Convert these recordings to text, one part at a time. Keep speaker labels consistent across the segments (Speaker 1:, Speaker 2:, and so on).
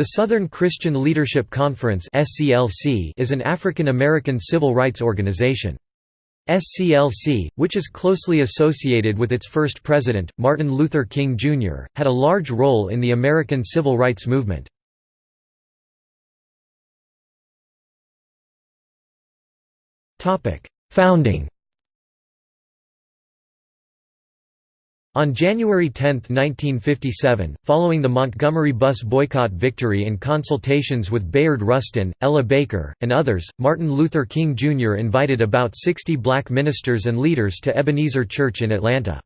Speaker 1: The Southern Christian Leadership Conference is an African American civil rights organization. SCLC, which is closely associated with its first president, Martin Luther King, Jr., had a large role in the American civil rights movement. Founding On January 10, 1957, following the Montgomery bus boycott victory in consultations with Bayard Rustin, Ella Baker, and others, Martin Luther King Jr. invited about 60 black ministers and leaders to Ebenezer Church in Atlanta.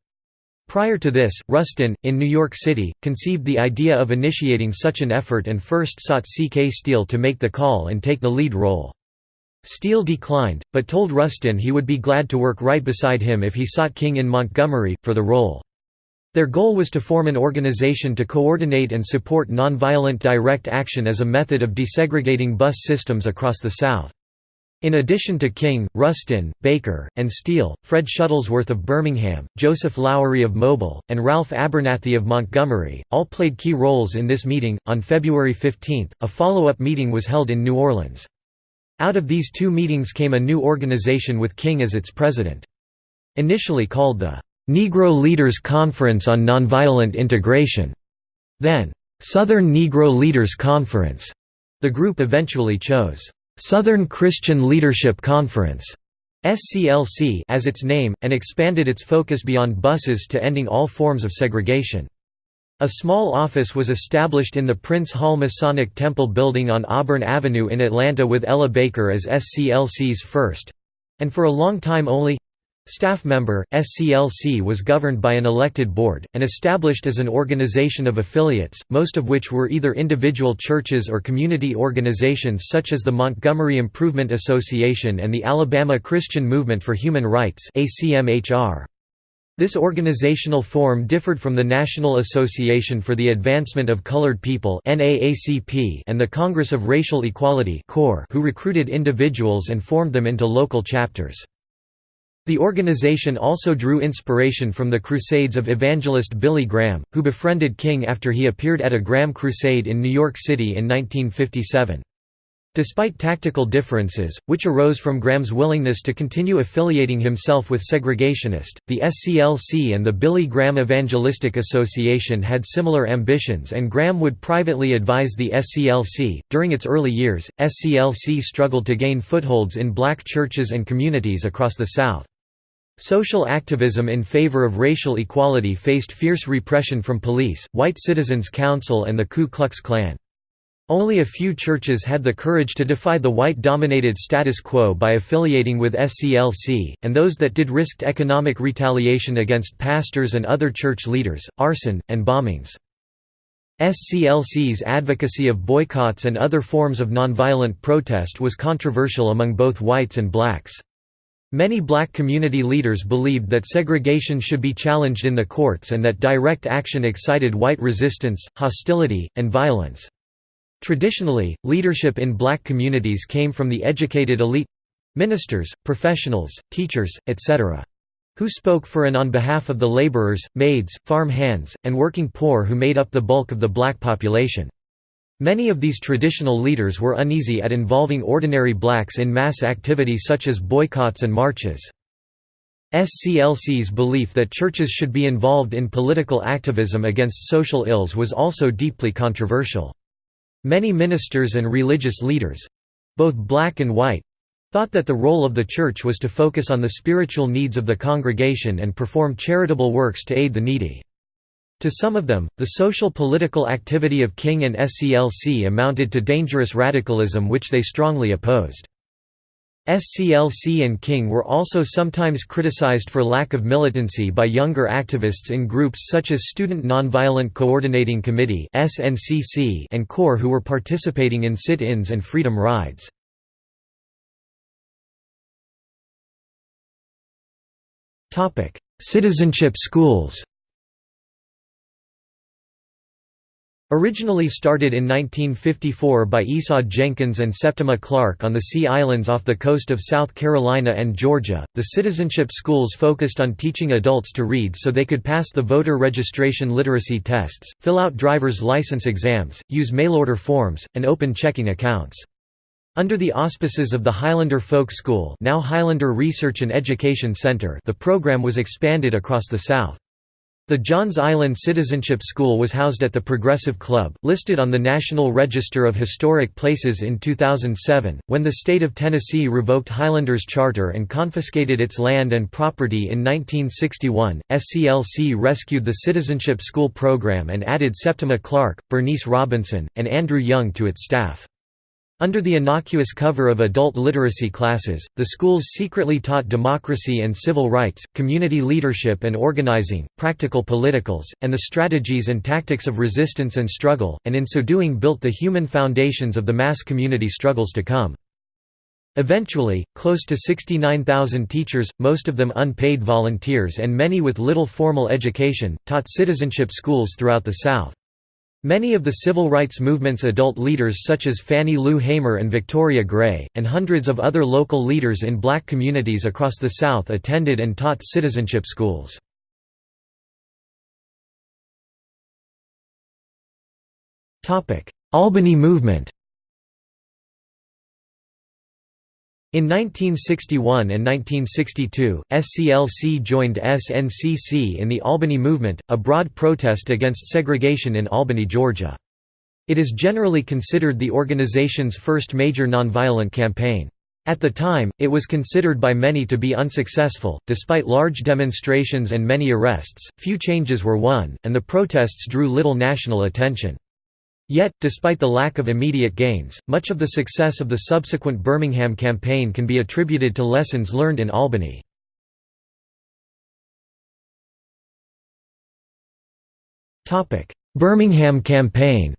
Speaker 1: Prior to this, Rustin, in New York City, conceived the idea of initiating such an effort and first sought C.K. Steele to make the call and take the lead role. Steele declined, but told Rustin he would be glad to work right beside him if he sought King in Montgomery, for the role. Their goal was to form an organization to coordinate and support nonviolent direct action as a method of desegregating bus systems across the South. In addition to King, Rustin, Baker, and Steele, Fred Shuttlesworth of Birmingham, Joseph Lowery of Mobile, and Ralph Abernathy of Montgomery, all played key roles in this meeting. On February 15, a follow up meeting was held in New Orleans. Out of these two meetings came a new organization with King as its president. Initially called the Negro Leaders Conference on Nonviolent Integration, then Southern Negro Leaders Conference. The group eventually chose Southern Christian Leadership Conference SCLC as its name, and expanded its focus beyond buses to ending all forms of segregation. A small office was established in the Prince Hall Masonic Temple building on Auburn Avenue in Atlanta with Ella Baker as SCLC's first—and for a long time only Staff member, SCLC was governed by an elected board, and established as an organization of affiliates, most of which were either individual churches or community organizations such as the Montgomery Improvement Association and the Alabama Christian Movement for Human Rights This organizational form differed from the National Association for the Advancement of Colored People and the Congress of Racial Equality who recruited individuals and formed them into local chapters. The organization also drew inspiration from the crusades of evangelist Billy Graham, who befriended King after he appeared at a Graham crusade in New York City in 1957. Despite tactical differences, which arose from Graham's willingness to continue affiliating himself with segregationist, the SCLC and the Billy Graham Evangelistic Association had similar ambitions and Graham would privately advise the SCLC. During its early years, SCLC struggled to gain footholds in black churches and communities across the South. Social activism in favor of racial equality faced fierce repression from police, White Citizens Council and the Ku Klux Klan. Only a few churches had the courage to defy the white-dominated status quo by affiliating with SCLC, and those that did risked economic retaliation against pastors and other church leaders, arson, and bombings. SCLC's advocacy of boycotts and other forms of nonviolent protest was controversial among both whites and blacks. Many black community leaders believed that segregation should be challenged in the courts and that direct action excited white resistance, hostility, and violence. Traditionally, leadership in black communities came from the educated elite—ministers, professionals, teachers, etc. who spoke for and on behalf of the laborers, maids, farm hands, and working poor who made up the bulk of the black population. Many of these traditional leaders were uneasy at involving ordinary blacks in mass activity such as boycotts and marches. SCLC's belief that churches should be involved in political activism against social ills was also deeply controversial. Many ministers and religious leaders—both black and white—thought that the role of the church was to focus on the spiritual needs of the congregation and perform charitable works to aid the needy. To some of them, the social-political activity of King and SCLC amounted to dangerous radicalism which they strongly opposed. SCLC and King were also sometimes criticized for lack of militancy by younger activists in groups such as Student Nonviolent Coordinating Committee and CORE who were participating in sit-ins and freedom rides. Citizenship schools Originally started in 1954 by Esau Jenkins and Septima Clark on the Sea Islands off the coast of South Carolina and Georgia, the citizenship schools focused on teaching adults to read so they could pass the voter registration literacy tests, fill out driver's license exams, use mail-order forms, and open checking accounts. Under the auspices of the Highlander Folk School now Highlander Research and Education Center the program was expanded across the South. The Johns Island Citizenship School was housed at the Progressive Club, listed on the National Register of Historic Places in 2007. When the state of Tennessee revoked Highlander's charter and confiscated its land and property in 1961, SCLC rescued the Citizenship School program and added Septima Clark, Bernice Robinson, and Andrew Young to its staff. Under the innocuous cover of adult literacy classes, the schools secretly taught democracy and civil rights, community leadership and organizing, practical politicals, and the strategies and tactics of resistance and struggle, and in so doing built the human foundations of the mass community struggles to come. Eventually, close to 69,000 teachers, most of them unpaid volunteers and many with little formal education, taught citizenship schools throughout the South. Many of the civil rights movement's adult leaders such as Fannie Lou Hamer and Victoria Gray, and hundreds of other local leaders in black communities across the South attended and taught citizenship schools. Albany movement In 1961 and 1962, SCLC joined SNCC in the Albany Movement, a broad protest against segregation in Albany, Georgia. It is generally considered the organization's first major nonviolent campaign. At the time, it was considered by many to be unsuccessful. Despite large demonstrations and many arrests, few changes were won, and the protests drew little national attention. Yet, despite the lack of immediate gains, much of the success of the subsequent Birmingham campaign can be attributed to lessons learned in Albany. Birmingham campaign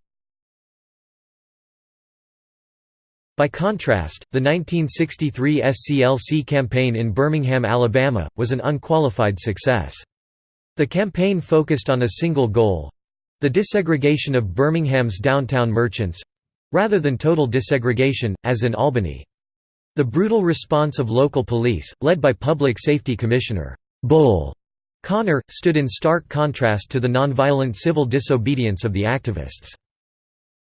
Speaker 1: By contrast, the 1963 SCLC campaign in Birmingham, Alabama, was an unqualified success. The campaign focused on a single goal, the desegregation of Birmingham's downtown merchants—rather than total desegregation, as in Albany. The brutal response of local police, led by Public Safety Commissioner Bull Connor, stood in stark contrast to the nonviolent civil disobedience of the activists.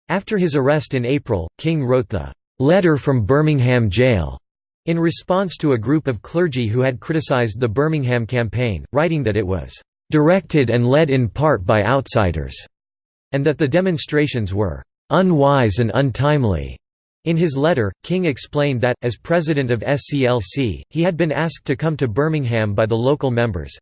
Speaker 1: After his arrest in April, King wrote the "'Letter from Birmingham Jail' in response to a group of clergy who had criticized the Birmingham campaign, writing that it was directed and led in part by outsiders, and that the demonstrations were unwise and untimely. In his letter, King explained that, as president of SCLC, he had been asked to come to Birmingham by the local members.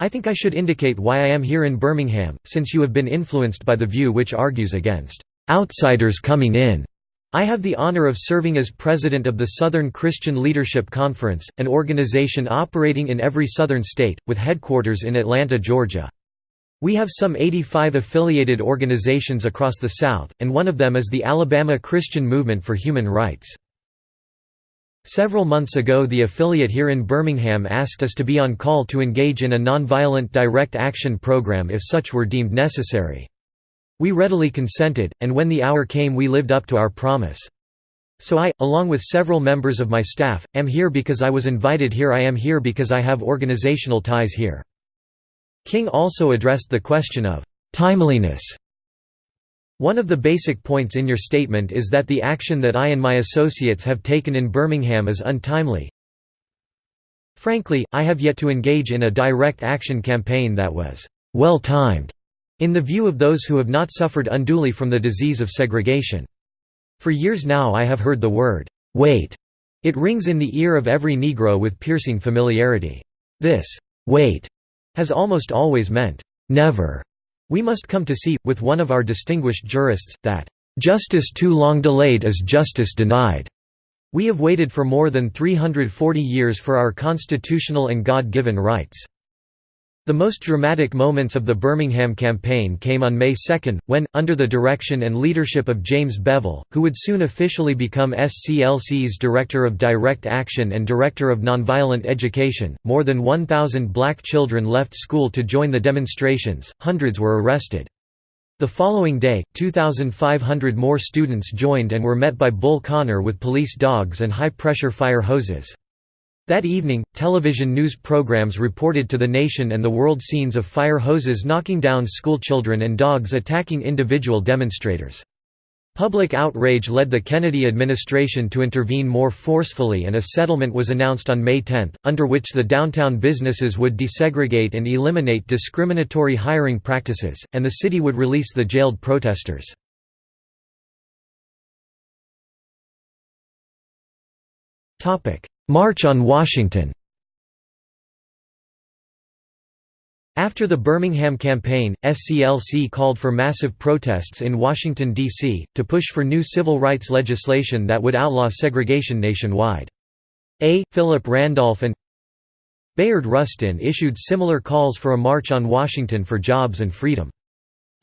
Speaker 1: I think I should indicate why I am here in Birmingham, since you have been influenced by the view which argues against outsiders coming in. I have the honor of serving as president of the Southern Christian Leadership Conference, an organization operating in every southern state, with headquarters in Atlanta, Georgia. We have some 85 affiliated organizations across the South, and one of them is the Alabama Christian Movement for Human Rights. Several months ago the affiliate here in Birmingham asked us to be on call to engage in a nonviolent direct action program if such were deemed necessary. We readily consented, and when the hour came we lived up to our promise. So I, along with several members of my staff, am here because I was invited here I am here because I have organizational ties here." King also addressed the question of «timeliness». One of the basic points in your statement is that the action that I and my associates have taken in Birmingham is untimely. Frankly, I have yet to engage in a direct action campaign that was «well-timed» In the view of those who have not suffered unduly from the disease of segregation. For years now I have heard the word, "'wait' It rings in the ear of every Negro with piercing familiarity. This "'wait' has almost always meant, "'never'. We must come to see, with one of our distinguished jurists, that, "'justice too long delayed is justice denied'. We have waited for more than 340 years for our constitutional and God-given rights. The most dramatic moments of the Birmingham campaign came on May 2, when, under the direction and leadership of James Bevel, who would soon officially become SCLC's Director of Direct Action and Director of Nonviolent Education, more than 1,000 black children left school to join the demonstrations, hundreds were arrested. The following day, 2,500 more students joined and were met by Bull Connor with police dogs and high-pressure fire hoses. That evening, television news programs reported to the nation and the world scenes of fire hoses knocking down schoolchildren and dogs attacking individual demonstrators. Public outrage led the Kennedy administration to intervene more forcefully and a settlement was announced on May 10, under which the downtown businesses would desegregate and eliminate discriminatory hiring practices, and the city would release the jailed protesters. March on Washington After the Birmingham campaign, SCLC called for massive protests in Washington, D.C., to push for new civil rights legislation that would outlaw segregation nationwide. A. Philip Randolph and Bayard Rustin issued similar calls for a march on Washington for jobs and freedom.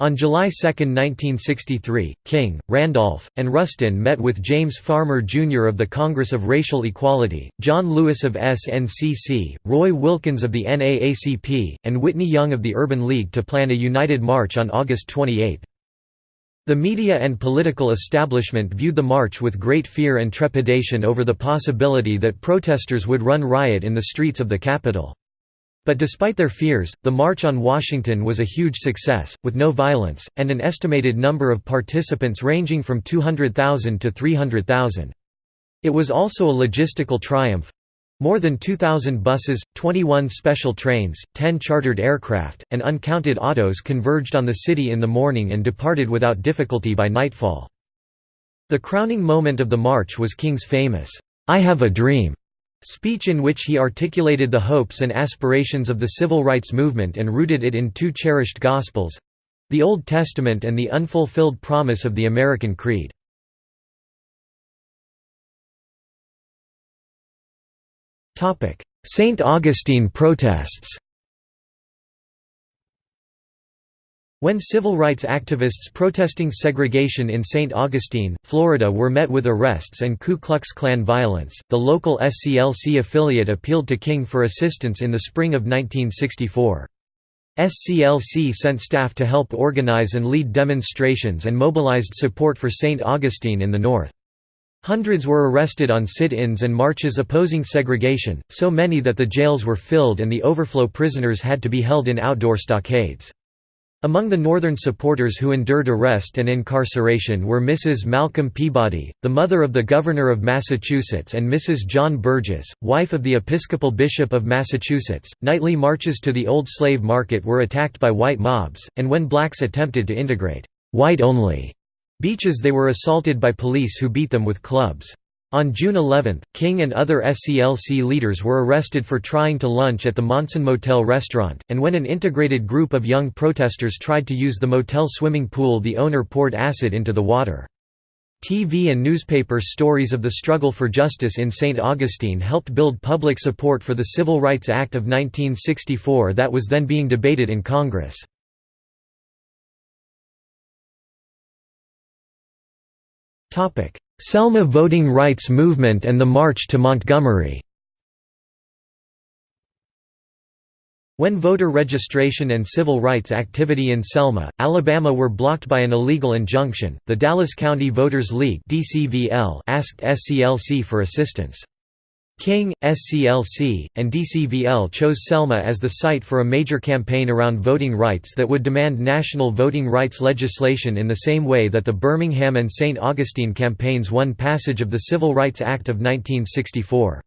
Speaker 1: On July 2, 1963, King, Randolph, and Rustin met with James Farmer Jr. of the Congress of Racial Equality, John Lewis of SNCC, Roy Wilkins of the NAACP, and Whitney Young of the Urban League to plan a united march on August 28. The media and political establishment viewed the march with great fear and trepidation over the possibility that protesters would run riot in the streets of the capital. But despite their fears, the March on Washington was a huge success, with no violence, and an estimated number of participants ranging from 200,000 to 300,000. It was also a logistical triumph. More than 2,000 buses, 21 special trains, 10 chartered aircraft, and uncounted autos converged on the city in the morning and departed without difficulty by nightfall. The crowning moment of the march was King's famous, "'I Have a Dream' Speech in which he articulated the hopes and aspirations of the civil rights movement and rooted it in two cherished Gospels—the Old Testament and the unfulfilled promise of the American Creed. St. Augustine protests When civil rights activists protesting segregation in St. Augustine, Florida were met with arrests and Ku Klux Klan violence, the local SCLC affiliate appealed to King for assistance in the spring of 1964. SCLC sent staff to help organize and lead demonstrations and mobilized support for St. Augustine in the north. Hundreds were arrested on sit-ins and marches opposing segregation, so many that the jails were filled and the overflow prisoners had to be held in outdoor stockades. Among the Northern supporters who endured arrest and incarceration were Mrs. Malcolm Peabody, the mother of the Governor of Massachusetts and Mrs. John Burgess, wife of the Episcopal Bishop of Massachusetts. Nightly marches to the old slave market were attacked by white mobs, and when blacks attempted to integrate white-only beaches they were assaulted by police who beat them with clubs. On June 11, King and other SCLC leaders were arrested for trying to lunch at the Monson Motel restaurant, and when an integrated group of young protesters tried to use the motel swimming pool the owner poured acid into the water. TV and newspaper stories of the struggle for justice in St. Augustine helped build public support for the Civil Rights Act of 1964 that was then being debated in Congress. Selma voting rights movement and the March to Montgomery When voter registration and civil rights activity in Selma, Alabama were blocked by an illegal injunction, the Dallas County Voters League asked SCLC for assistance. King, SCLC, and DCVL chose Selma as the site for a major campaign around voting rights that would demand national voting rights legislation in the same way that the Birmingham and St. Augustine campaigns won passage of the Civil Rights Act of 1964.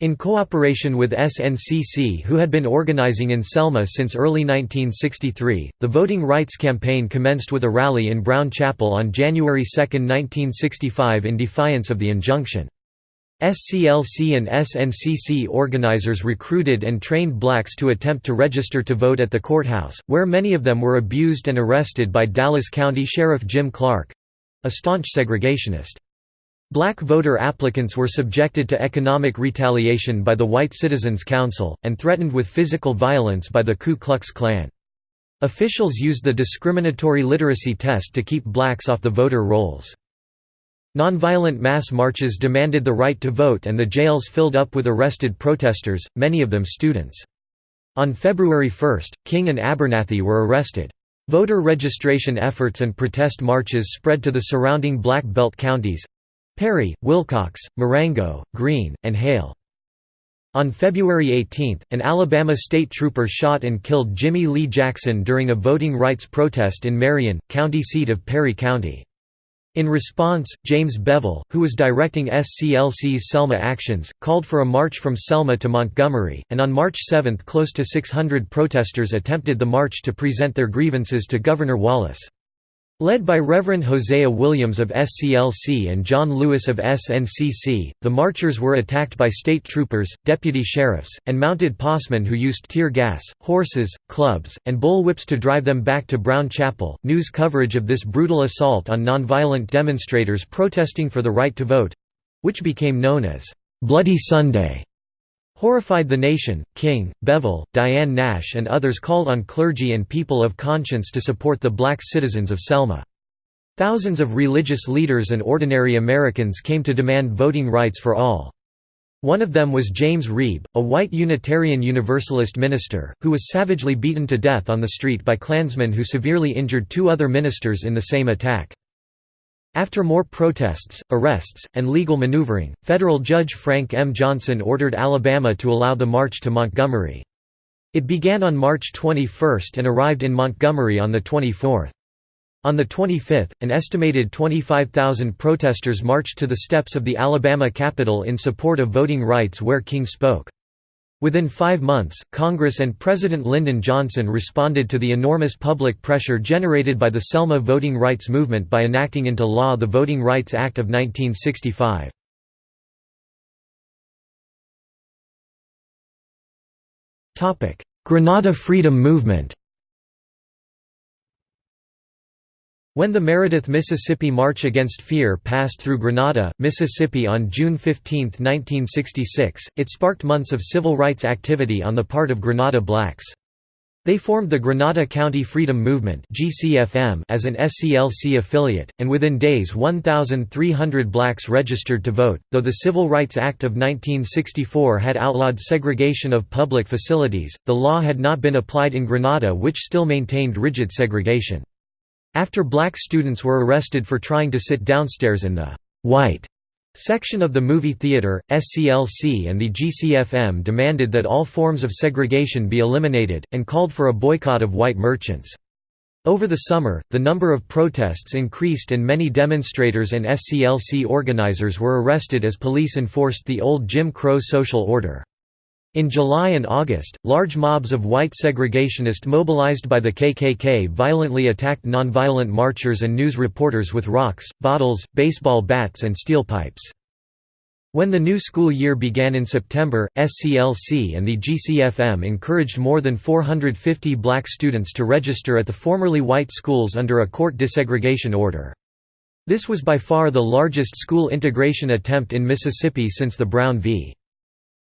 Speaker 1: In cooperation with SNCC who had been organizing in Selma since early 1963, the Voting Rights Campaign commenced with a rally in Brown Chapel on January 2, 1965 in defiance of the injunction. SCLC and SNCC organizers recruited and trained blacks to attempt to register to vote at the courthouse, where many of them were abused and arrested by Dallas County Sheriff Jim Clark—a staunch segregationist. Black voter applicants were subjected to economic retaliation by the White Citizens Council, and threatened with physical violence by the Ku Klux Klan. Officials used the discriminatory literacy test to keep blacks off the voter rolls. Nonviolent mass marches demanded the right to vote and the jails filled up with arrested protesters, many of them students. On February 1, King and Abernathy were arrested. Voter registration efforts and protest marches spread to the surrounding Black Belt counties—Perry, Wilcox, Marengo, Greene, and Hale. On February 18, an Alabama state trooper shot and killed Jimmy Lee Jackson during a voting rights protest in Marion, county seat of Perry County. In response, James Bevel, who was directing SCLC's Selma actions, called for a march from Selma to Montgomery, and on March 7 close to 600 protesters attempted the march to present their grievances to Governor Wallace. Led by Reverend Hosea Williams of SCLC and John Lewis of SNCC, the marchers were attacked by state troopers, deputy sheriffs, and mounted possmen who used tear gas, horses, clubs, and bullwhips to drive them back to Brown Chapel. News coverage of this brutal assault on nonviolent demonstrators protesting for the right to vote which became known as Bloody Sunday Horrified the nation, King, Bevel, Diane Nash and others called on clergy and people of conscience to support the black citizens of Selma. Thousands of religious leaders and ordinary Americans came to demand voting rights for all. One of them was James Reeb, a white Unitarian Universalist minister, who was savagely beaten to death on the street by Klansmen who severely injured two other ministers in the same attack. After more protests, arrests, and legal maneuvering, federal judge Frank M. Johnson ordered Alabama to allow the march to Montgomery. It began on March 21 and arrived in Montgomery on the 24th. On the 25th, an estimated 25,000 protesters marched to the steps of the Alabama Capitol in support of voting rights where King spoke. Within five months, Congress and President Lyndon Johnson responded to the enormous public pressure generated by the Selma voting rights movement by enacting into law the Voting Rights Act of 1965. Grenada Freedom Movement When the Meredith, Mississippi March Against Fear passed through Grenada, Mississippi on June 15, 1966, it sparked months of civil rights activity on the part of Grenada blacks. They formed the Grenada County Freedom Movement as an SCLC affiliate, and within days 1,300 blacks registered to vote. Though the Civil Rights Act of 1964 had outlawed segregation of public facilities, the law had not been applied in Grenada, which still maintained rigid segregation. After black students were arrested for trying to sit downstairs in the «white» section of the movie theater, SCLC and the GCFM demanded that all forms of segregation be eliminated, and called for a boycott of white merchants. Over the summer, the number of protests increased and many demonstrators and SCLC organizers were arrested as police enforced the old Jim Crow social order. In July and August, large mobs of white segregationists mobilized by the KKK violently attacked nonviolent marchers and news reporters with rocks, bottles, baseball bats and steel pipes. When the new school year began in September, SCLC and the GCFM encouraged more than 450 black students to register at the formerly white schools under a court desegregation order. This was by far the largest school integration attempt in Mississippi since the Brown v.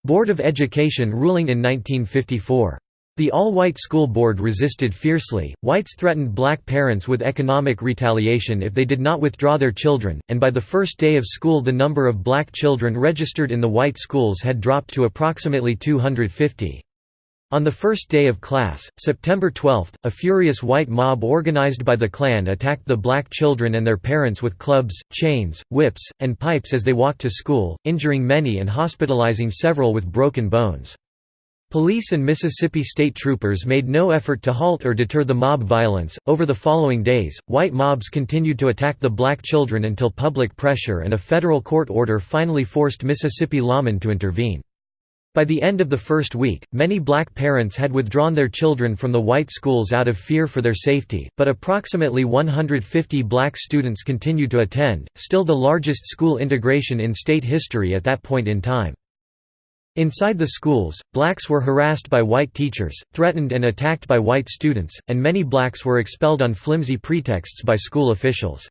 Speaker 1: Board of Education ruling in 1954. The all-white school board resisted fiercely, whites threatened black parents with economic retaliation if they did not withdraw their children, and by the first day of school the number of black children registered in the white schools had dropped to approximately 250. On the first day of class, September 12, a furious white mob organized by the Klan attacked the black children and their parents with clubs, chains, whips, and pipes as they walked to school, injuring many and hospitalizing several with broken bones. Police and Mississippi state troopers made no effort to halt or deter the mob violence. Over the following days, white mobs continued to attack the black children until public pressure and a federal court order finally forced Mississippi lawmen to intervene. By the end of the first week, many black parents had withdrawn their children from the white schools out of fear for their safety, but approximately 150 black students continued to attend, still the largest school integration in state history at that point in time. Inside the schools, blacks were harassed by white teachers, threatened and attacked by white students, and many blacks were expelled on flimsy pretexts by school officials.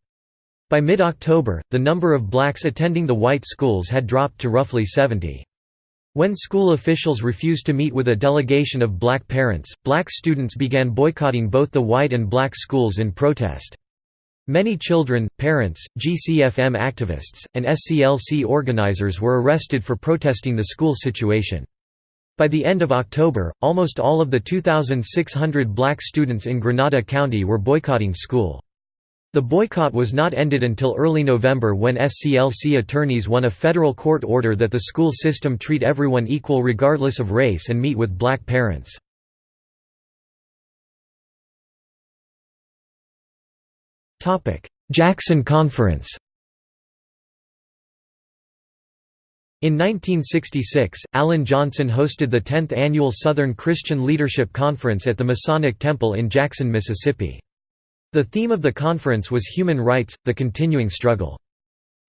Speaker 1: By mid-October, the number of blacks attending the white schools had dropped to roughly 70. When school officials refused to meet with a delegation of black parents, black students began boycotting both the white and black schools in protest. Many children, parents, GCFM activists, and SCLC organizers were arrested for protesting the school situation. By the end of October, almost all of the 2,600 black students in Grenada County were boycotting school. The boycott was not ended until early November when SCLC attorneys won a federal court order that the school system treat everyone equal regardless of race and meet with black parents. Jackson Conference In 1966, Alan Johnson hosted the 10th annual Southern Christian Leadership Conference at the Masonic Temple in Jackson, Mississippi. The theme of the conference was human rights, the continuing struggle.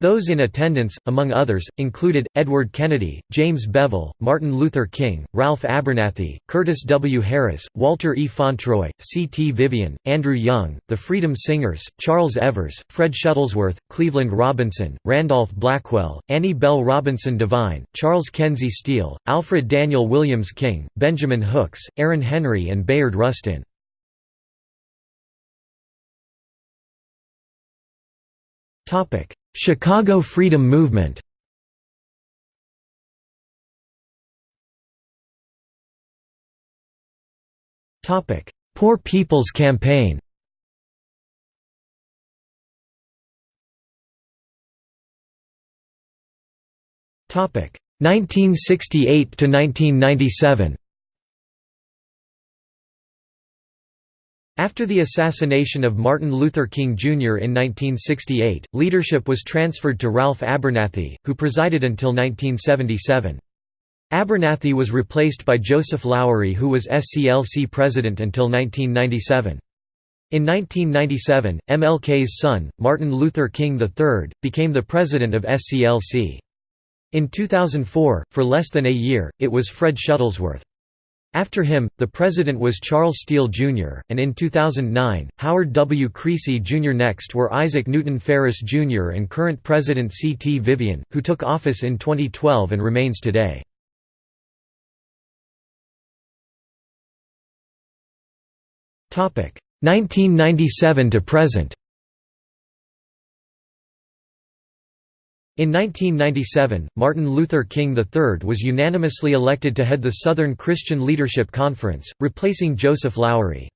Speaker 1: Those in attendance, among others, included, Edward Kennedy, James Bevel, Martin Luther King, Ralph Abernathy, Curtis W. Harris, Walter E. Fauntroy, C. T. Vivian, Andrew Young, the Freedom Singers, Charles Evers, Fred Shuttlesworth, Cleveland Robinson, Randolph Blackwell, Annie Bell Robinson Devine, Charles Kenzie Steele, Alfred Daniel Williams King, Benjamin Hooks, Aaron Henry and Bayard Rustin. Chicago Freedom Movement Topic: Poor People's Campaign Topic. 1968 to 1997 After the assassination of Martin Luther King Jr. in 1968, leadership was transferred to Ralph Abernathy, who presided until 1977. Abernathy was replaced by Joseph Lowery who was SCLC president until 1997. In 1997, MLK's son, Martin Luther King III, became the president of SCLC. In 2004, for less than a year, it was Fred Shuttlesworth. After him, the president was Charles Steele Jr., and in 2009, Howard W. Creecy Jr. Next were Isaac Newton Farris Jr. and current President C. T. Vivian, who took office in 2012 and remains today. Topic 1997 to present. In 1997, Martin Luther King III was unanimously elected to head the Southern Christian Leadership Conference, replacing Joseph Lowery.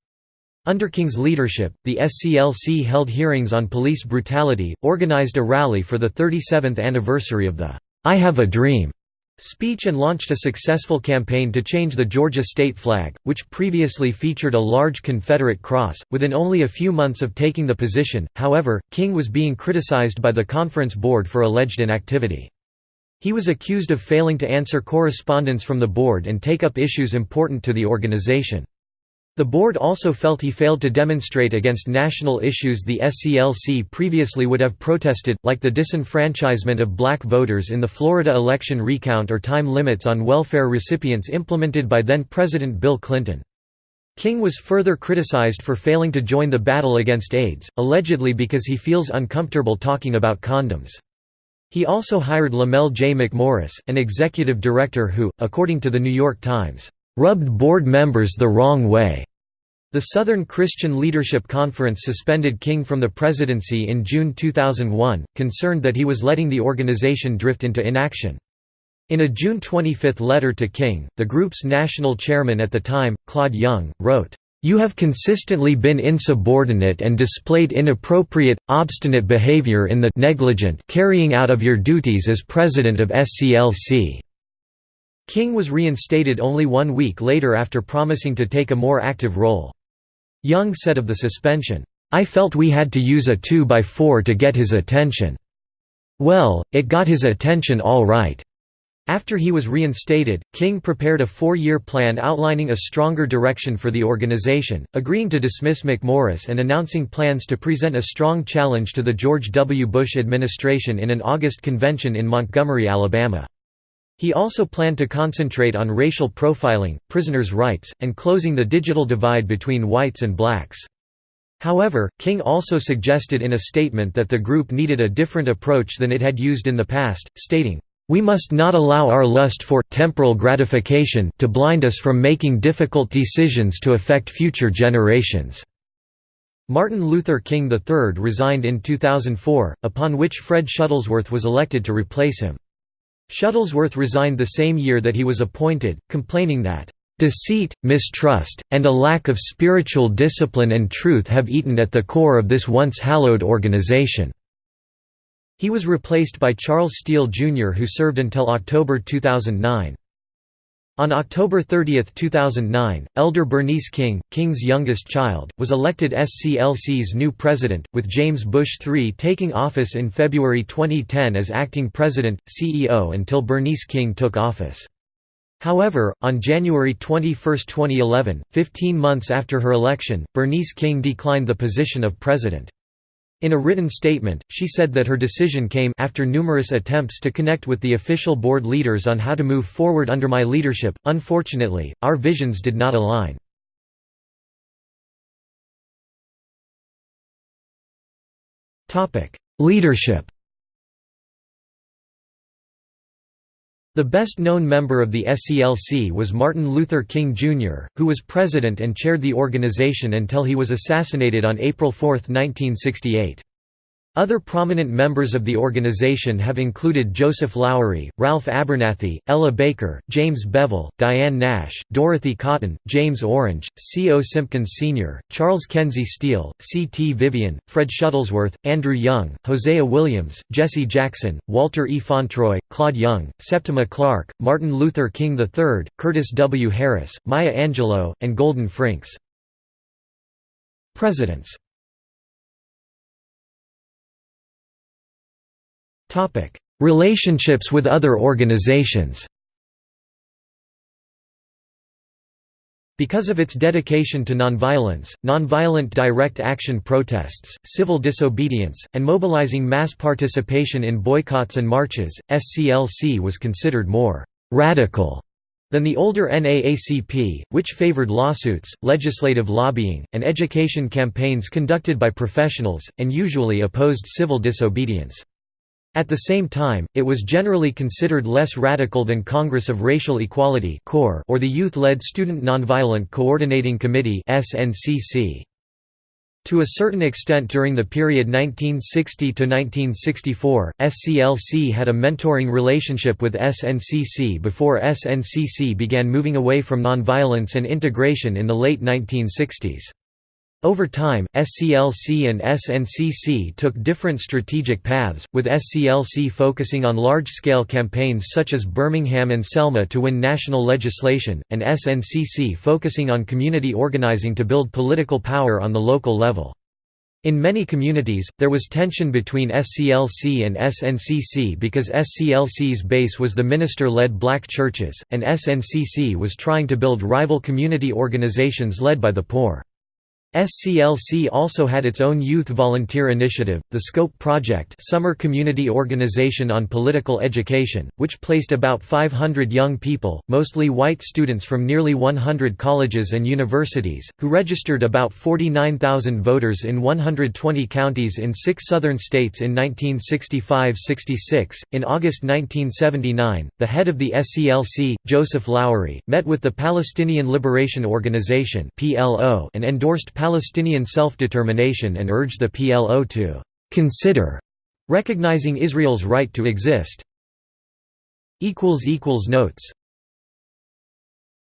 Speaker 1: Under King's leadership, the SCLC held hearings on police brutality, organized a rally for the 37th anniversary of the I Have a Dream speech and launched a successful campaign to change the Georgia state flag, which previously featured a large Confederate cross. Within only a few months of taking the position, however, King was being criticized by the conference board for alleged inactivity. He was accused of failing to answer correspondence from the board and take up issues important to the organization. The board also felt he failed to demonstrate against national issues the SCLC previously would have protested, like the disenfranchisement of black voters in the Florida election recount or time limits on welfare recipients implemented by then-President Bill Clinton. King was further criticized for failing to join the battle against AIDS, allegedly because he feels uncomfortable talking about condoms. He also hired Lamell J. McMorris, an executive director who, according to The New York Times, rubbed board members the wrong way. The Southern Christian Leadership Conference suspended King from the presidency in June 2001, concerned that he was letting the organization drift into inaction. In a June 25 letter to King, the group's national chairman at the time, Claude Young, wrote, "...you have consistently been insubordinate and displayed inappropriate, obstinate behavior in the negligent carrying out of your duties as president of SCLC." King was reinstated only one week later after promising to take a more active role. Young said of the suspension, "'I felt we had to use a 2x4 to get his attention. Well, it got his attention all right." After he was reinstated, King prepared a four-year plan outlining a stronger direction for the organization, agreeing to dismiss McMorris and announcing plans to present a strong challenge to the George W. Bush administration in an August convention in Montgomery, Alabama. He also planned to concentrate on racial profiling, prisoners' rights, and closing the digital divide between whites and blacks. However, King also suggested in a statement that the group needed a different approach than it had used in the past, stating, "...we must not allow our lust for temporal gratification to blind us from making difficult decisions to affect future generations." Martin Luther King III resigned in 2004, upon which Fred Shuttlesworth was elected to replace him. Shuttlesworth resigned the same year that he was appointed, complaining that, "...deceit, mistrust, and a lack of spiritual discipline and truth have eaten at the core of this once hallowed organization." He was replaced by Charles Steele Jr. who served until October 2009. On October 30, 2009, Elder Bernice King, King's youngest child, was elected SCLC's new president, with James Bush III taking office in February 2010 as acting president, CEO until Bernice King took office. However, on January 21, 2011, 15 months after her election, Bernice King declined the position of president. In a written statement, she said that her decision came after numerous attempts to connect with the official board leaders on how to move forward under my leadership. Unfortunately, our visions did not align. Topic: Leadership. The best-known member of the SCLC was Martin Luther King Jr., who was president and chaired the organization until he was assassinated on April 4, 1968. Other prominent members of the organization have included Joseph Lowery, Ralph Abernathy, Ella Baker, James Bevel, Diane Nash, Dorothy Cotton, James Orange, C. O. Simpkins Sr., Charles Kenzie Steele, C. T. Vivian, Fred Shuttlesworth, Andrew Young, Hosea Williams, Jesse Jackson, Walter E. Fauntroy, Claude Young, Septima Clark, Martin Luther King III, Curtis W. Harris, Maya Angelou, and Golden Frinks. Presidents Relationships with other organizations Because of its dedication to nonviolence, nonviolent direct action protests, civil disobedience, and mobilizing mass participation in boycotts and marches, SCLC was considered more «radical» than the older NAACP, which favored lawsuits, legislative lobbying, and education campaigns conducted by professionals, and usually opposed civil disobedience. At the same time, it was generally considered less radical than Congress of Racial Equality or the youth-led Student Nonviolent Coordinating Committee To a certain extent during the period 1960 to 1964, SCLC had a mentoring relationship with SNCC before SNCC began moving away from nonviolence and integration in the late 1960s. Over time, SCLC and SNCC took different strategic paths, with SCLC focusing on large-scale campaigns such as Birmingham and Selma to win national legislation, and SNCC focusing on community organizing to build political power on the local level. In many communities, there was tension between SCLC and SNCC because SCLC's base was the minister-led black churches, and SNCC was trying to build rival community organizations led by the poor. SCLC also had its own youth volunteer initiative, the SCOPE Project Summer Community Organization on Political Education, which placed about 500 young people, mostly white students from nearly 100 colleges and universities, who registered about 49,000 voters in 120 counties in six southern states in 1965–66. In August 1979, the head of the SCLC, Joseph Lowery, met with the Palestinian Liberation Organization and endorsed Palestinian self-determination and urged the PLO to «consider» recognizing Israel's right to exist. Notes